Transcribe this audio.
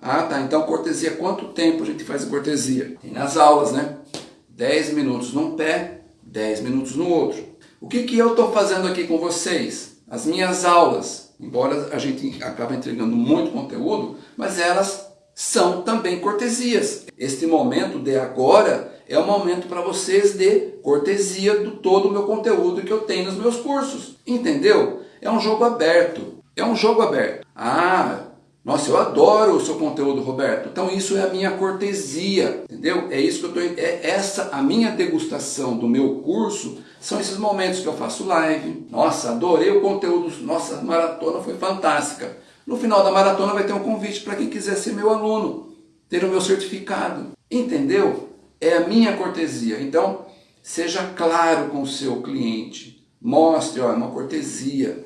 Ah, tá. Então cortesia, quanto tempo a gente faz a cortesia? Tem nas aulas, né? 10 minutos num pé, 10 minutos no outro. O que, que eu estou fazendo aqui com vocês? As minhas aulas, embora a gente acabe entregando muito conteúdo, mas elas são também cortesias. Este momento de agora é o momento para vocês de cortesia do todo o meu conteúdo que eu tenho nos meus cursos. Entendeu? É um jogo aberto. É um jogo aberto. Ah, nossa, eu adoro o seu conteúdo, Roberto. Então isso é a minha cortesia, entendeu? É isso que eu tô é essa a minha degustação do meu curso são esses momentos que eu faço live. Nossa, adorei o conteúdo. Nossa, a maratona foi fantástica. No final da maratona vai ter um convite para quem quiser ser meu aluno, ter o meu certificado. Entendeu? É a minha cortesia. Então, seja claro com o seu cliente. Mostre, ó, é uma cortesia.